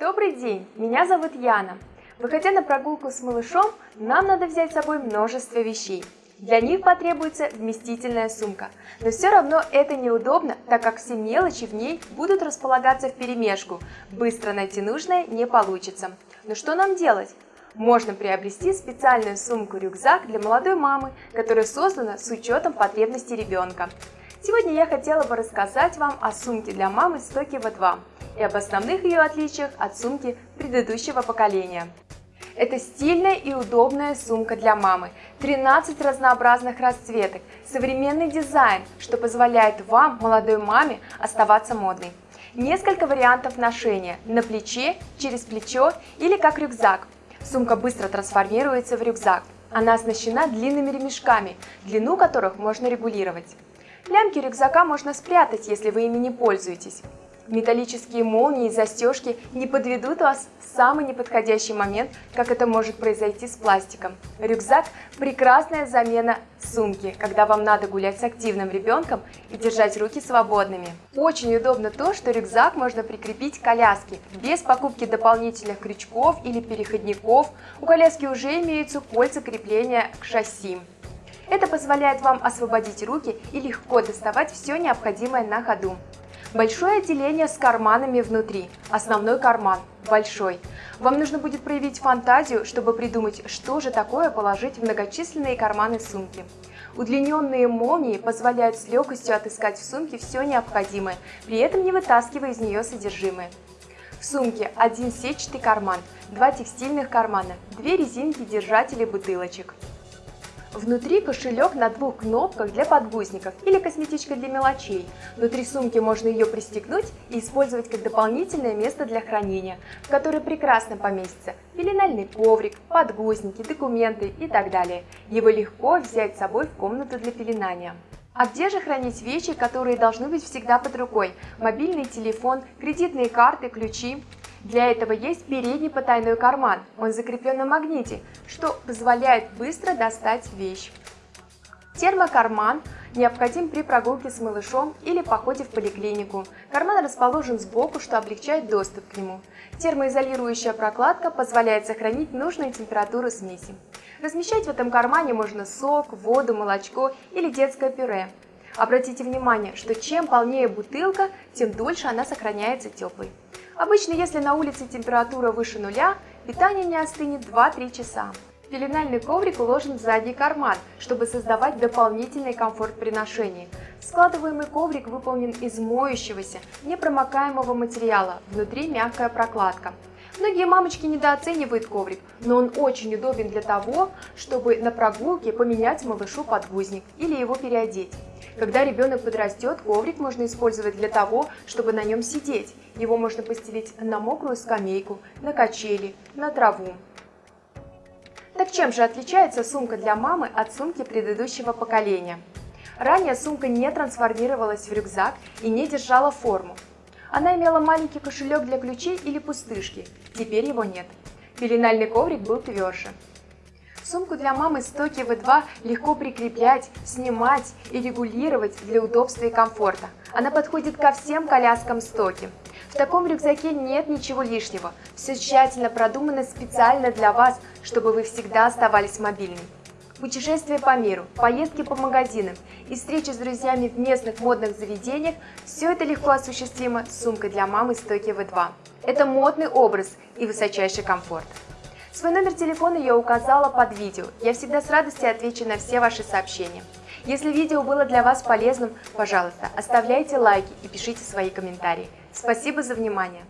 Добрый день, меня зовут Яна. Выходя на прогулку с малышом, нам надо взять с собой множество вещей. Для них потребуется вместительная сумка, но все равно это неудобно, так как все мелочи в ней будут располагаться в перемешку. Быстро найти нужное не получится. Но что нам делать? Можно приобрести специальную сумку-рюкзак для молодой мамы, которая создана с учетом потребностей ребенка. Сегодня я хотела бы рассказать вам о сумке для мамы Стоки V2 и об основных ее отличиях от сумки предыдущего поколения. Это стильная и удобная сумка для мамы. 13 разнообразных расцветок, современный дизайн, что позволяет вам, молодой маме, оставаться модной. Несколько вариантов ношения – на плече, через плечо или как рюкзак. Сумка быстро трансформируется в рюкзак. Она оснащена длинными ремешками, длину которых можно регулировать. Лямки рюкзака можно спрятать, если вы ими не пользуетесь. Металлические молнии и застежки не подведут вас в самый неподходящий момент, как это может произойти с пластиком. Рюкзак – прекрасная замена сумки, когда вам надо гулять с активным ребенком и держать руки свободными. Очень удобно то, что рюкзак можно прикрепить к коляске, без покупки дополнительных крючков или переходников. У коляски уже имеются кольца крепления к шасси. Это позволяет вам освободить руки и легко доставать все необходимое на ходу. Большое отделение с карманами внутри. Основной карман большой. Вам нужно будет проявить фантазию, чтобы придумать, что же такое положить в многочисленные карманы сумки. Удлиненные молнии позволяют с легкостью отыскать в сумке все необходимое, при этом не вытаскивая из нее содержимое. В сумке один сетчатый карман, два текстильных кармана, две резинки-держатели бутылочек. Внутри кошелек на двух кнопках для подгузников или косметичка для мелочей. Внутри сумки можно ее пристегнуть и использовать как дополнительное место для хранения, в которое прекрасно поместится пеленальный коврик, подгузники, документы и так далее. Его легко взять с собой в комнату для пеленания. А где же хранить вещи, которые должны быть всегда под рукой? Мобильный телефон, кредитные карты, ключи. Для этого есть передний потайной карман, он закреплен на магните, что позволяет быстро достать вещь. Термокарман необходим при прогулке с малышом или походе в поликлинику. Карман расположен сбоку, что облегчает доступ к нему. Термоизолирующая прокладка позволяет сохранить нужную температуру смеси. Размещать в этом кармане можно сок, воду, молочко или детское пюре. Обратите внимание, что чем полнее бутылка, тем дольше она сохраняется теплой. Обычно, если на улице температура выше нуля, питание не остынет 2-3 часа. Пеленальный коврик уложен в задний карман, чтобы создавать дополнительный комфорт при ношении. Складываемый коврик выполнен из моющегося, непромокаемого материала, внутри мягкая прокладка. Многие мамочки недооценивают коврик, но он очень удобен для того, чтобы на прогулке поменять малышу подгузник или его переодеть. Когда ребенок подрастет, коврик можно использовать для того, чтобы на нем сидеть. Его можно постелить на мокрую скамейку, на качели, на траву. Так чем же отличается сумка для мамы от сумки предыдущего поколения? Ранее сумка не трансформировалась в рюкзак и не держала форму. Она имела маленький кошелек для ключей или пустышки, теперь его нет. Пеленальный коврик был тверже. Сумку для мамы стоки V2 легко прикреплять, снимать и регулировать для удобства и комфорта. Она подходит ко всем коляскам стоки. В таком рюкзаке нет ничего лишнего. Все тщательно продумано специально для вас, чтобы вы всегда оставались мобильными. Путешествия по миру, поездки по магазинам и встречи с друзьями в местных модных заведениях – все это легко осуществимо с сумкой для мамы стойки V2. Это модный образ и высочайший комфорт. Свой номер телефона я указала под видео. Я всегда с радостью отвечу на все ваши сообщения. Если видео было для вас полезным, пожалуйста, оставляйте лайки и пишите свои комментарии. Спасибо за внимание!